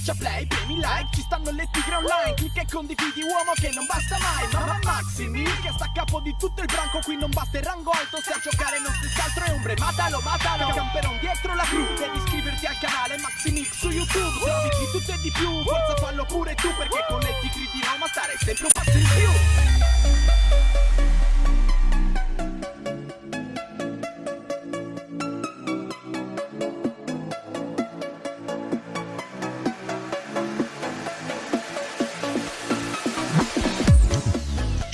Schiaccia play, premi like, ci stanno le tigre online Clicca e condividi uomo che non basta mai Mamma Maximi che sta a capo di tutto il branco Qui non basta il rango alto se a giocare non stessi altro è ombre Matalo, matalo, camperon dietro la crew Devi iscriverti al canale Maximix su YouTube Se di tutto e di più, forza fallo pure tu Perché con le tigre di Roma stare sempre un passo in più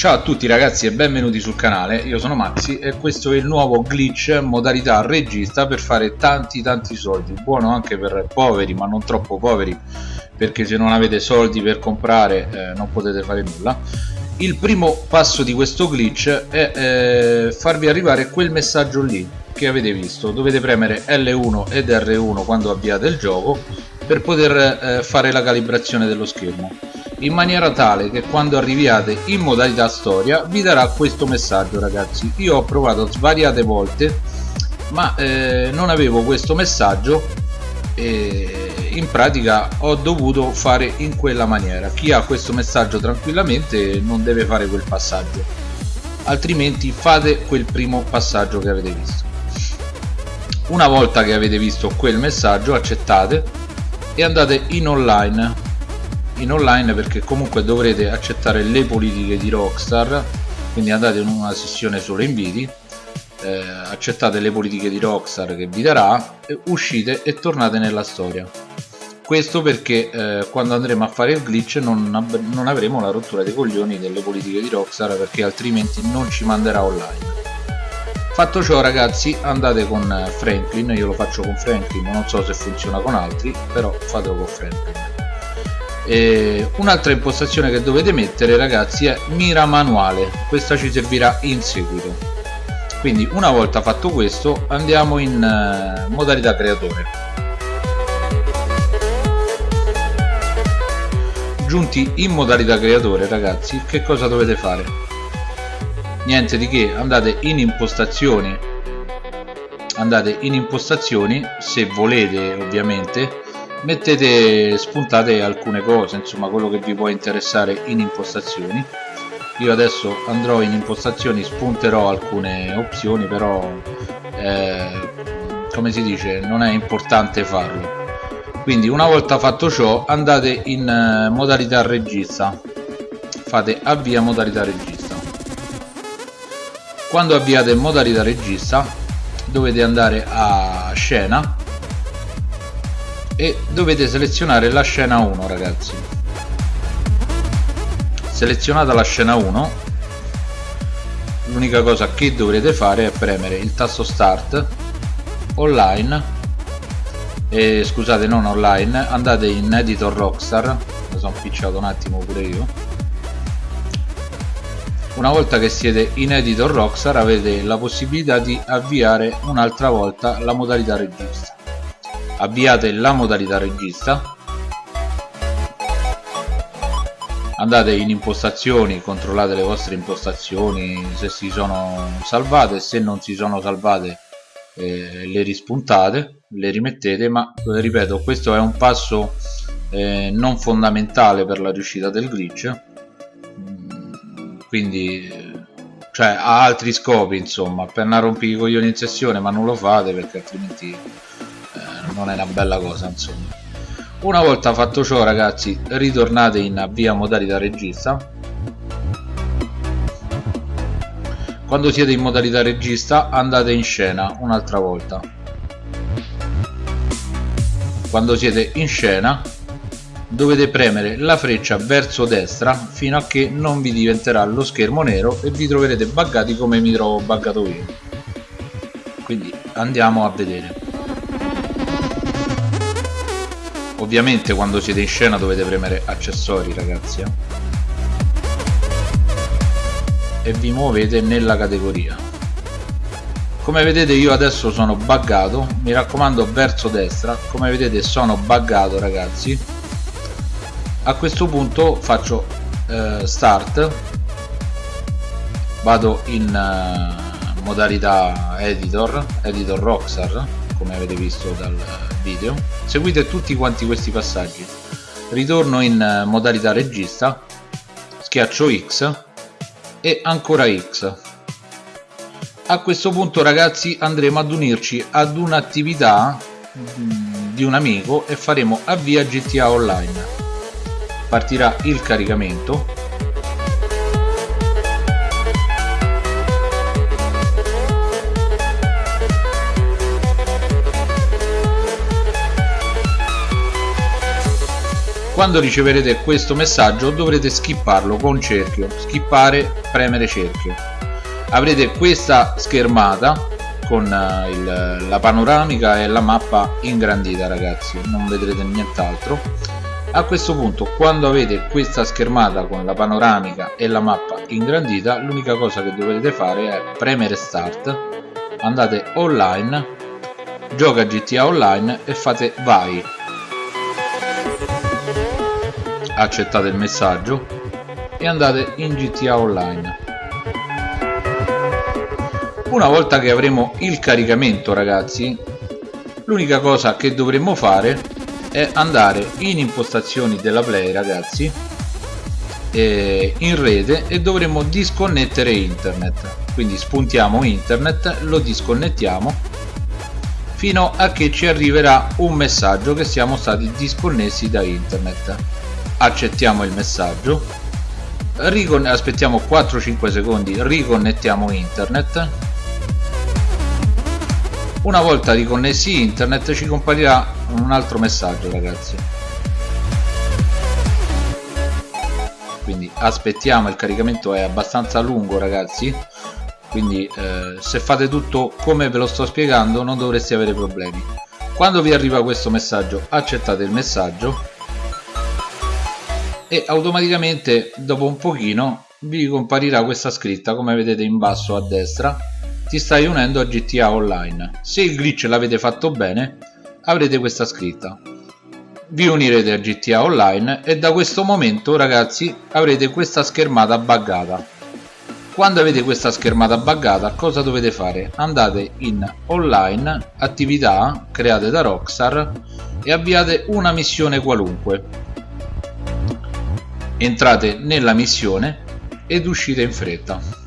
Ciao a tutti ragazzi e benvenuti sul canale, io sono Maxi e questo è il nuovo glitch modalità regista per fare tanti tanti soldi, buono anche per poveri ma non troppo poveri perché se non avete soldi per comprare eh, non potete fare nulla. Il primo passo di questo glitch è eh, farvi arrivare quel messaggio lì che avete visto, dovete premere L1 ed R1 quando avviate il gioco per poter eh, fare la calibrazione dello schermo in maniera tale che quando arriviate in modalità storia vi darà questo messaggio ragazzi. Io ho provato svariate volte ma eh, non avevo questo messaggio e in pratica ho dovuto fare in quella maniera. Chi ha questo messaggio tranquillamente non deve fare quel passaggio altrimenti fate quel primo passaggio che avete visto. Una volta che avete visto quel messaggio accettate e andate in online in online perché comunque dovrete accettare le politiche di Rockstar quindi andate in una sessione solo inviti eh, accettate le politiche di Rockstar che vi darà uscite e tornate nella storia. Questo perché eh, quando andremo a fare il glitch non, non avremo la rottura dei coglioni delle politiche di Rockstar perché altrimenti non ci manderà online. Fatto ciò ragazzi andate con Franklin io lo faccio con Franklin non so se funziona con altri però fatelo con Franklin un'altra impostazione che dovete mettere ragazzi è mira manuale. Questa ci servirà in seguito. Quindi una volta fatto questo andiamo in uh, modalità creatore. Giunti in modalità creatore ragazzi che cosa dovete fare? Niente di che andate in impostazioni. Andate in impostazioni se volete ovviamente mettete spuntate alcune cose insomma quello che vi può interessare in impostazioni. Io adesso andrò in impostazioni spunterò alcune opzioni però eh, come si dice non è importante farlo. Quindi una volta fatto ciò andate in eh, modalità regista. Fate avvia modalità regista. Quando avviate modalità regista dovete andare a scena e dovete selezionare la scena 1 ragazzi. Selezionata la scena 1 l'unica cosa che dovrete fare è premere il tasto start online. E scusate non online andate in editor rockstar. Mi sono picciato un attimo pure io. Una volta che siete in editor rockstar avete la possibilità di avviare un'altra volta la modalità regista avviate la modalità regista. Andate in impostazioni controllate le vostre impostazioni se si sono salvate se non si sono salvate eh, le rispuntate le rimettete ma eh, ripeto questo è un passo eh, non fondamentale per la riuscita del glitch. Mm, quindi cioè ha altri scopi insomma non rompere i coglioni in sessione ma non lo fate perché altrimenti non è una bella cosa insomma. Una volta fatto ciò ragazzi ritornate in avvia modalità regista. Quando siete in modalità regista andate in scena un'altra volta. Quando siete in scena dovete premere la freccia verso destra fino a che non vi diventerà lo schermo nero e vi troverete buggati come mi trovo buggato io. Quindi andiamo a vedere ovviamente quando siete in scena dovete premere accessori ragazzi eh? e vi muovete nella categoria. Come vedete io adesso sono buggato. Mi raccomando verso destra. Come vedete sono buggato ragazzi. A questo punto faccio eh, start. Vado in eh, modalità editor editor rockstar come avete visto dal video. Seguite tutti quanti questi passaggi. Ritorno in modalità regista schiaccio X e ancora X. A questo punto ragazzi andremo ad unirci ad un'attività mm, di un amico e faremo avvia GTA Online. Partirà il caricamento quando riceverete questo messaggio dovrete skipparlo con cerchio. Skippare premere cerchio. Avrete questa schermata con eh, il, la panoramica e la mappa ingrandita ragazzi. Non vedrete nient'altro. A questo punto quando avete questa schermata con la panoramica e la mappa ingrandita l'unica cosa che dovete fare è premere start. Andate online gioca GTA online e fate vai accettate il messaggio e andate in GTA Online. Una volta che avremo il caricamento ragazzi l'unica cosa che dovremmo fare è andare in impostazioni della play ragazzi in rete e dovremo disconnettere internet. Quindi spuntiamo internet lo disconnettiamo fino a che ci arriverà un messaggio che siamo stati disconnessi da internet accettiamo il messaggio. Aspettiamo 4-5 secondi riconnettiamo internet. Una volta riconnessi internet ci comparirà un altro messaggio ragazzi. Quindi aspettiamo il caricamento è abbastanza lungo ragazzi. Quindi eh, se fate tutto come ve lo sto spiegando non dovreste avere problemi. Quando vi arriva questo messaggio accettate il messaggio e automaticamente dopo un pochino vi comparirà questa scritta come vedete in basso a destra. Ti stai unendo a GTA Online. Se il glitch l'avete fatto bene avrete questa scritta. Vi unirete a GTA Online e da questo momento ragazzi avrete questa schermata buggata. Quando avete questa schermata buggata cosa dovete fare? andate in online attività create da Rockstar e avviate una missione qualunque entrate nella missione ed uscite in fretta.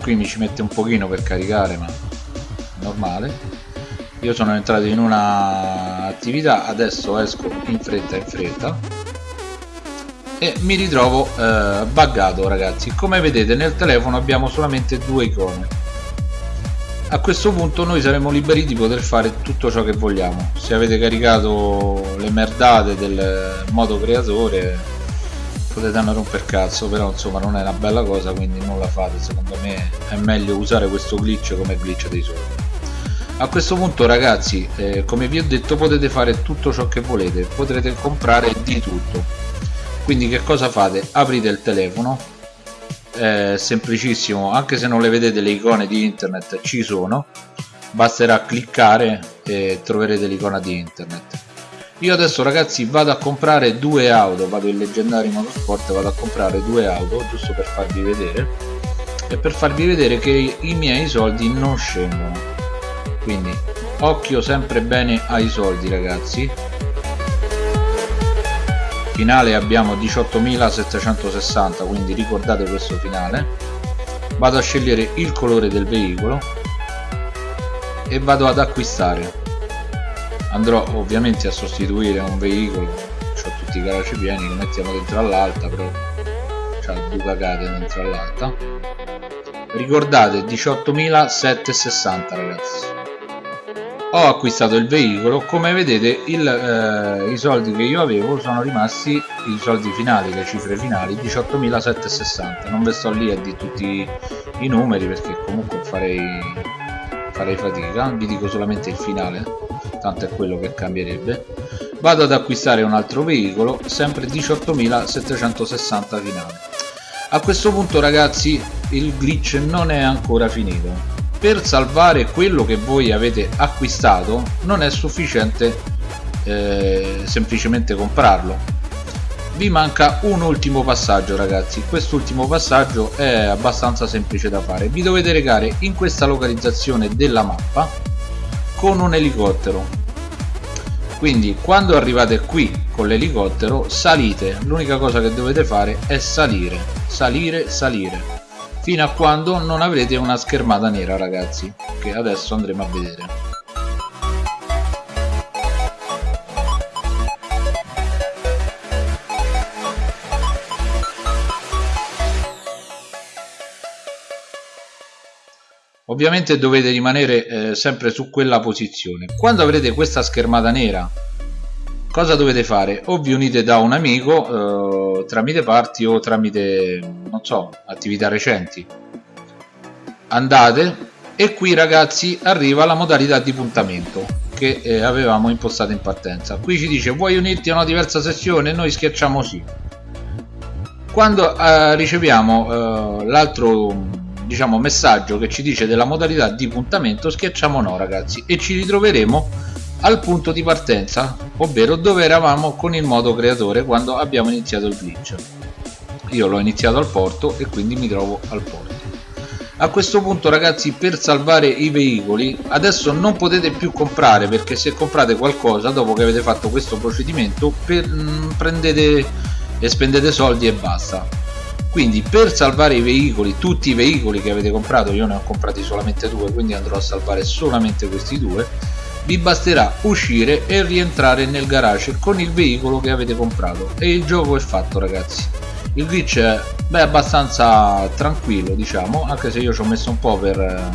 Qui mi ci mette un pochino per caricare ma normale. Io sono entrato in una attività adesso esco in fretta in fretta. E mi ritrovo eh, buggato ragazzi. Come vedete nel telefono abbiamo solamente due icone a questo punto noi saremo liberi di poter fare tutto ciò che vogliamo. Se avete caricato le merdate del modo creatore potete andare un per cazzo però insomma non è una bella cosa quindi non la fate. Secondo me è meglio usare questo glitch come glitch dei soldi a questo punto ragazzi eh, come vi ho detto potete fare tutto ciò che volete. Potrete comprare di tutto. Quindi che cosa fate? Aprite il telefono è semplicissimo. Anche se non le vedete le icone di internet ci sono. Basterà cliccare e troverete l'icona di internet. Io adesso ragazzi vado a comprare due auto. Vado in leggendari motorsport vado a comprare due auto giusto per farvi vedere. E per farvi vedere che i miei soldi non scendono. Quindi occhio sempre bene ai soldi ragazzi finale abbiamo 18.760 quindi ricordate questo finale. Vado a scegliere il colore del veicolo e vado ad acquistare. Andrò ovviamente a sostituire un veicolo ho tutti i garage pieni li mettiamo dentro all'alta però c'ha due cagate dentro all'alta. Ricordate 18.760 ragazzi ho acquistato il veicolo come vedete il, eh, i soldi che io avevo sono rimasti i soldi finali le cifre finali 18.760 non ve sto lì a di tutti i numeri perché comunque farei farei fatica. Vi dico solamente il finale tanto è quello che cambierebbe. Vado ad acquistare un altro veicolo sempre 18.760 finale. A questo punto ragazzi il glitch non è ancora finito per salvare quello che voi avete acquistato non è sufficiente eh, semplicemente comprarlo. Vi manca un ultimo passaggio ragazzi. Quest'ultimo passaggio è abbastanza semplice da fare. Vi dovete recare in questa localizzazione della mappa con un elicottero. Quindi quando arrivate qui con l'elicottero salite. L'unica cosa che dovete fare è salire. Salire salire fino a quando non avrete una schermata nera ragazzi che adesso andremo a vedere. Ovviamente dovete rimanere eh, sempre su quella posizione. Quando avrete questa schermata nera cosa dovete fare? O vi unite da un amico eh, tramite party o tramite non so attività recenti. Andate e qui ragazzi arriva la modalità di puntamento che eh, avevamo impostato in partenza. Qui ci dice vuoi unirti a una diversa sessione? Noi schiacciamo sì. Quando eh, riceviamo eh, l'altro diciamo messaggio che ci dice della modalità di puntamento schiacciamo no ragazzi e ci ritroveremo al punto di partenza ovvero dove eravamo con il modo creatore quando abbiamo iniziato il glitch. Io l'ho iniziato al porto e quindi mi trovo al porto. A questo punto ragazzi per salvare i veicoli adesso non potete più comprare perché se comprate qualcosa dopo che avete fatto questo procedimento per, mh, mm, prendete e spendete soldi e basta. Quindi per salvare i veicoli tutti i veicoli che avete comprato io ne ho comprati solamente due quindi andrò a salvare solamente questi due vi basterà uscire e rientrare nel garage con il veicolo che avete comprato. E il gioco è fatto ragazzi. Il glitch è beh, abbastanza tranquillo diciamo anche se io ci ho messo un po' per,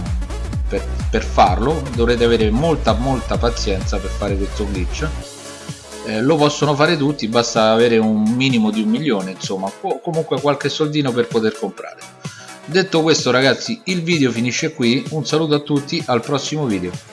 per, per farlo. Dovrete avere molta molta pazienza per fare questo glitch. Eh, lo possono fare tutti basta avere un minimo di un milione insomma o comunque qualche soldino per poter comprare. Detto questo ragazzi il video finisce qui. Un saluto a tutti al prossimo video